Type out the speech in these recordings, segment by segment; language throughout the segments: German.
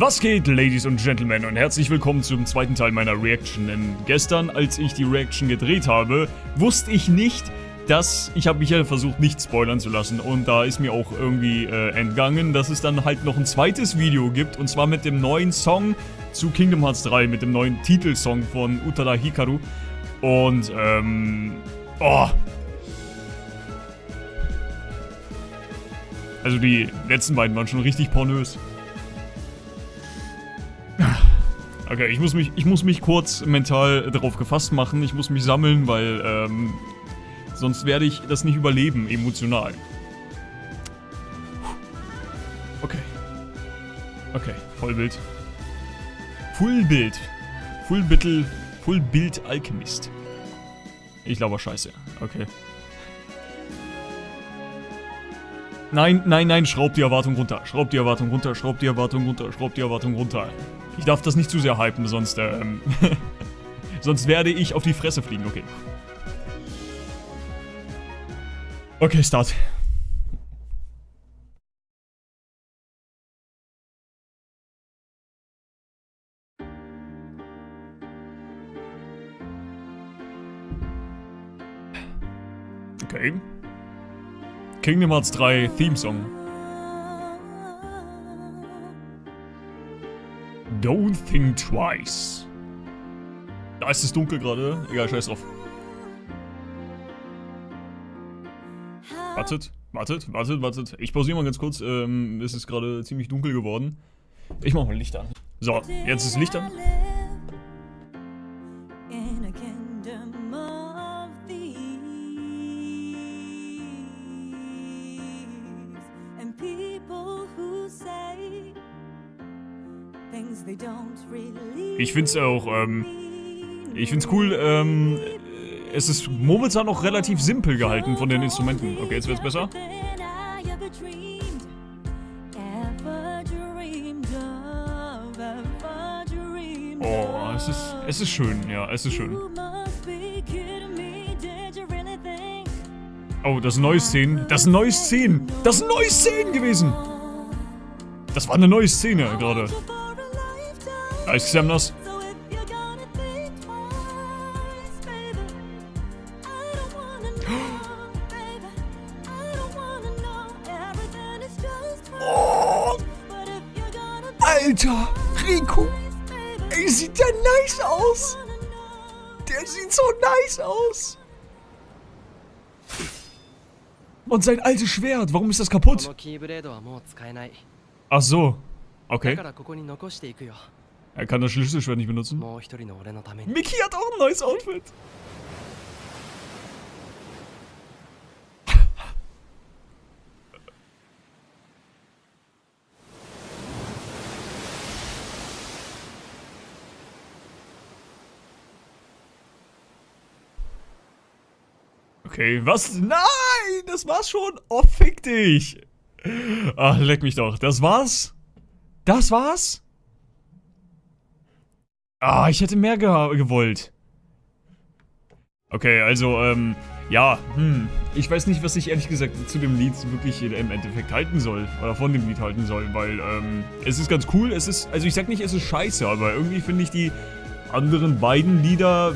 Was geht, Ladies und Gentlemen, und herzlich willkommen zum zweiten Teil meiner Reaction. Denn gestern, als ich die Reaction gedreht habe, wusste ich nicht, dass... Ich habe mich ja versucht, nicht spoilern zu lassen. Und da ist mir auch irgendwie äh, entgangen, dass es dann halt noch ein zweites Video gibt. Und zwar mit dem neuen Song zu Kingdom Hearts 3, mit dem neuen Titelsong von Utada Hikaru. Und, ähm... Oh, Also die letzten beiden waren schon richtig pornös. Okay, ich muss mich, ich muss mich kurz mental darauf gefasst machen. Ich muss mich sammeln, weil ähm, sonst werde ich das nicht überleben, emotional. Okay. Okay, Vollbild. Fullbild. Fullbittel. Fullbild Alchemist. Ich glaube scheiße. Okay. Nein, nein, nein, schraub die Erwartung runter. Schraub die Erwartung runter, schraub die Erwartung runter, schraub die Erwartung runter. Ich darf das nicht zu sehr hypen, sonst, ähm... sonst werde ich auf die Fresse fliegen, okay. Okay, Start. Okay. Kingdom Hearts 3 Theme Song. Don't think twice. Da ist es dunkel gerade. Egal, scheiß drauf. Wartet, wartet, wartet, wartet. Ich pausiere mal ganz kurz. Ähm, es ist gerade ziemlich dunkel geworden. Ich mach mal Licht an. So, jetzt ist Licht an. Ich finde es auch, ähm, ich finde es cool, ähm, es ist momentan noch relativ simpel gehalten von den Instrumenten. Okay, jetzt wird's besser. Oh, es ist, es ist schön, ja, es ist schön. Oh, das sind neue Szenen. Das sind neue Szenen. Das sind neue Szenen gewesen. Das war eine neue Szene gerade. Nice, Xemnas. Alter, Rico. Ey, sieht der nice aus. Der sieht so nice aus. Und sein altes Schwert, warum ist das kaputt? Ach so. Okay. Er kann das Schlüsselschwert nicht benutzen. Miki hat auch ein neues Outfit. Okay, was? Nein, das war's schon. Oh, fick dich. Ach, leck mich doch. Das war's? Das war's? Ah, ich hätte mehr ge gewollt. Okay, also, ähm, ja, hm. Ich weiß nicht, was ich ehrlich gesagt zu dem Lied wirklich im Endeffekt halten soll. Oder von dem Lied halten soll, weil, ähm, es ist ganz cool. Es ist, also ich sag nicht, es ist scheiße, aber irgendwie finde ich die anderen beiden Lieder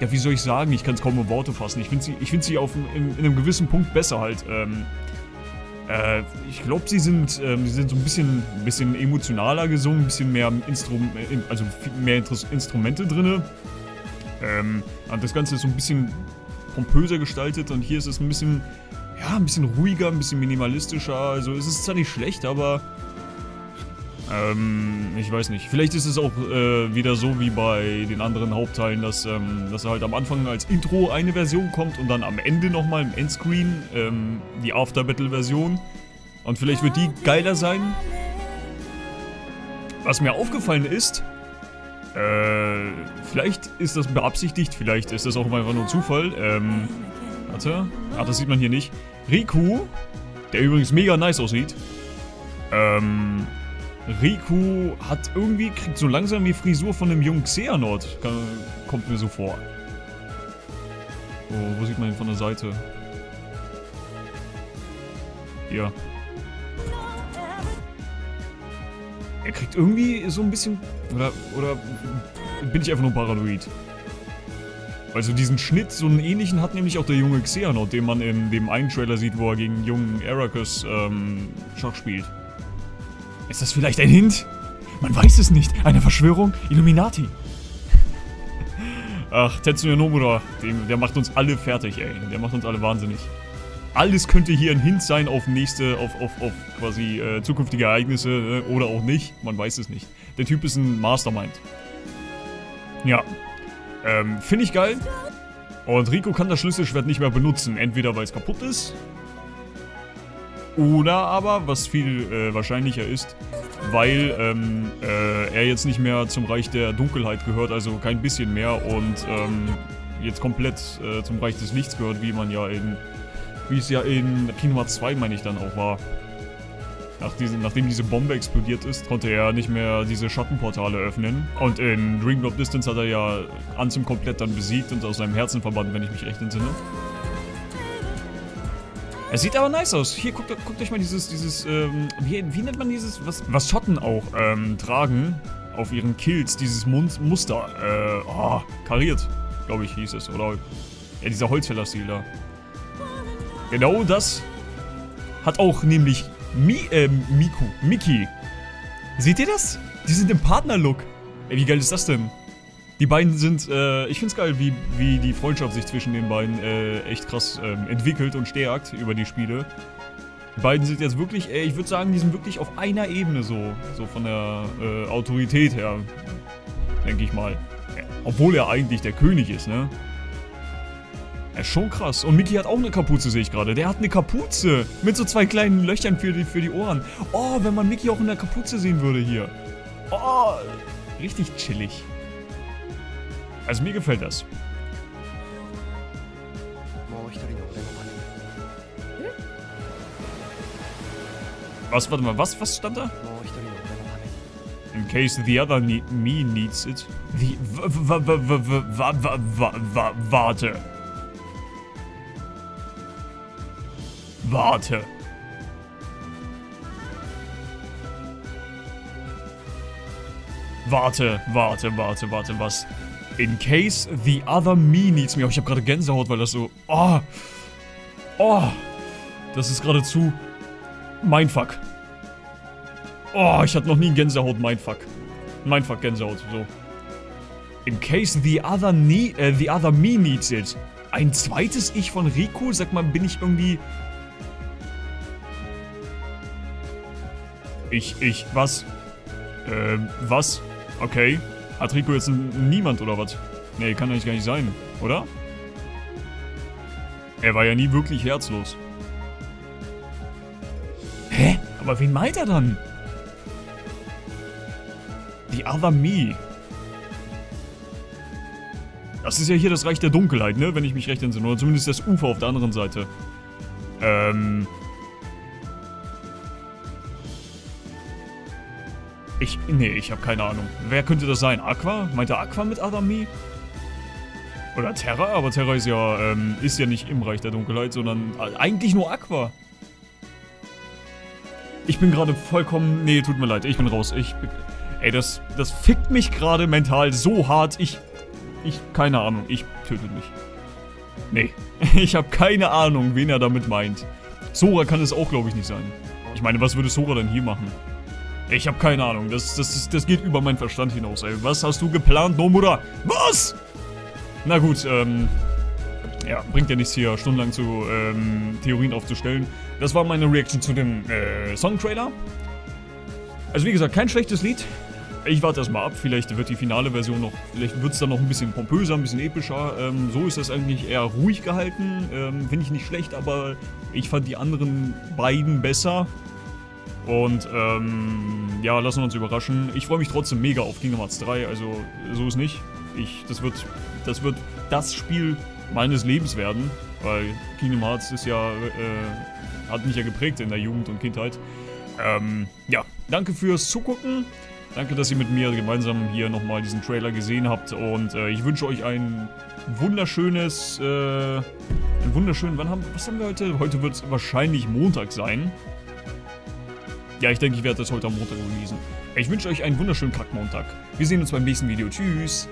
ja, wie soll ich sagen? Ich kann es kaum in Worte fassen. Ich finde sie, ich find sie auf, in, in, einem gewissen Punkt besser halt. Ähm, äh, ich glaube, sie sind, ähm, sie sind so ein bisschen, bisschen emotionaler gesungen, ein bisschen mehr Instrum äh, also mehr Instrumente drin. Ähm, das Ganze ist so ein bisschen pompöser gestaltet und hier ist es ein bisschen, ja, ein bisschen ruhiger, ein bisschen minimalistischer. Also es ist zwar nicht schlecht, aber ähm, ich weiß nicht. Vielleicht ist es auch äh, wieder so wie bei den anderen Hauptteilen, dass, ähm, dass halt am Anfang als Intro eine Version kommt und dann am Ende nochmal im Endscreen ähm, die After-Battle-Version. Und vielleicht wird die geiler sein. Was mir aufgefallen ist, äh, vielleicht ist das beabsichtigt, vielleicht ist das auch einfach nur Zufall. Ähm, warte. Ach, das sieht man hier nicht. Riku, der übrigens mega nice aussieht, ähm, Riku hat irgendwie, kriegt so langsam die Frisur von einem jungen Xehanort. Kommt mir so vor. Oh, wo sieht man ihn von der Seite? Hier. Er kriegt irgendwie so ein bisschen... Oder, oder bin ich einfach nur paranoid? Also diesen Schnitt, so einen ähnlichen hat nämlich auch der junge Xehanort, den man in dem einen Trailer sieht, wo er gegen jungen Arrakis ähm, Schach spielt. Ist das vielleicht ein Hint? Man weiß es nicht. Eine Verschwörung? Illuminati? Ach, Tetsuya Nomura, dem, der macht uns alle fertig, ey. Der macht uns alle wahnsinnig. Alles könnte hier ein Hint sein auf nächste, auf, auf, auf quasi äh, zukünftige Ereignisse äh, oder auch nicht. Man weiß es nicht. Der Typ ist ein Mastermind. Ja, ähm, finde ich geil. Und Rico kann das Schlüsselschwert nicht mehr benutzen. Entweder weil es kaputt ist. Oder aber, was viel äh, wahrscheinlicher ist, weil ähm, äh, er jetzt nicht mehr zum Reich der Dunkelheit gehört, also kein bisschen mehr und ähm, jetzt komplett äh, zum Reich des Lichts gehört, wie man ja in, wie es ja in Hearts 2, meine ich, dann auch war. Nach diesen, nachdem diese Bombe explodiert ist, konnte er nicht mehr diese Schattenportale öffnen. Und in Dream Drop Distance hat er ja Ansem komplett dann besiegt und aus seinem Herzen verbannt, wenn ich mich recht entsinne. Es sieht aber nice aus. Hier, guckt, guckt euch mal dieses, dieses, ähm, wie, wie nennt man dieses, was, was Schotten auch, ähm, tragen auf ihren Kills, dieses Mund Muster, äh, oh, kariert, glaube ich, hieß es, oder, ja, dieser Holzfäller-Stil da. Genau das hat auch nämlich Mi, äh, Miku, Miki. Seht ihr das? Die sind im Partnerlook. Ey, wie geil ist das denn? Die beiden sind, äh, ich find's geil, wie, wie die Freundschaft sich zwischen den beiden äh, echt krass ähm, entwickelt und stärkt über die Spiele. Die beiden sind jetzt wirklich, ey, ich würde sagen, die sind wirklich auf einer Ebene so, so von der äh, Autorität her, denke ich mal. Obwohl er eigentlich der König ist, ne? Ja, schon krass. Und Mickey hat auch eine Kapuze, sehe ich gerade. Der hat eine Kapuze mit so zwei kleinen Löchern für die, für die Ohren. Oh, wenn man Mickey auch in der Kapuze sehen würde hier. Oh, richtig chillig. Also mir gefällt das. Was, warte mal, was, was stand da? In case the other ne me needs it. Wie, warte. Warte. Warte, warte, warte, warte, was? In case the other me needs me. Oh, ich habe gerade Gänsehaut, weil das so... Oh. Oh. Das ist geradezu... Mindfuck. Oh, ich hatte noch nie Gänsehaut, Mindfuck. Mindfuck, Gänsehaut, so. In case the other, ne äh, the other me needs it. Ein zweites Ich von Rico? Sag mal, bin ich irgendwie... Ich, ich, was? Ähm, was? Okay. Hat Rico jetzt niemand oder was? Nee, kann eigentlich gar nicht sein, oder? Er war ja nie wirklich herzlos. Hä? Aber wen meint er dann? The Other Me. Das ist ja hier das Reich der Dunkelheit, ne? Wenn ich mich recht entsinne. Oder zumindest das Ufer auf der anderen Seite. Ähm... Ich, nee, ich habe keine Ahnung. Wer könnte das sein? Aqua? Meint er Aqua mit Adami? Oder Terra? Aber Terra ist ja, ähm, ist ja nicht im Reich der Dunkelheit, sondern eigentlich nur Aqua. Ich bin gerade vollkommen... Nee, tut mir leid, ich bin raus. Ich... Ey, das, das fickt mich gerade mental so hart. Ich... Ich... Keine Ahnung. Ich töte mich. Nee. Ich habe keine Ahnung, wen er damit meint. Sora kann es auch, glaube ich, nicht sein. Ich meine, was würde Sora denn hier machen? Ich habe keine Ahnung. Das, das, das geht über meinen Verstand hinaus, ey. Was hast du geplant, Nomura? Was? Na gut, ähm... Ja, bringt ja nichts hier stundenlang zu ähm, Theorien aufzustellen. Das war meine Reaction zu dem äh, Songtrailer. Also wie gesagt, kein schlechtes Lied. Ich warte erstmal ab, vielleicht wird die finale Version noch, vielleicht wird es dann noch ein bisschen pompöser, ein bisschen epischer. Ähm, so ist das eigentlich eher ruhig gehalten. Ähm, Finde ich nicht schlecht, aber ich fand die anderen beiden besser. Und ähm, ja, lassen wir uns überraschen. Ich freue mich trotzdem mega auf Kingdom Hearts 3, also so ist nicht. Ich, das wird, das wird das Spiel meines Lebens werden, weil Kingdom Hearts ist ja, äh, hat mich ja geprägt in der Jugend und Kindheit. Ähm, ja, danke fürs Zugucken. Danke, dass ihr mit mir gemeinsam hier nochmal diesen Trailer gesehen habt und äh, ich wünsche euch ein wunderschönes, äh, einen wunderschönen, wann haben, was haben wir heute? Heute wird es wahrscheinlich Montag sein. Ja, ich denke, ich werde das heute am Montag releasen. Ich wünsche euch einen wunderschönen Kackmontag. Wir sehen uns beim nächsten Video. Tschüss.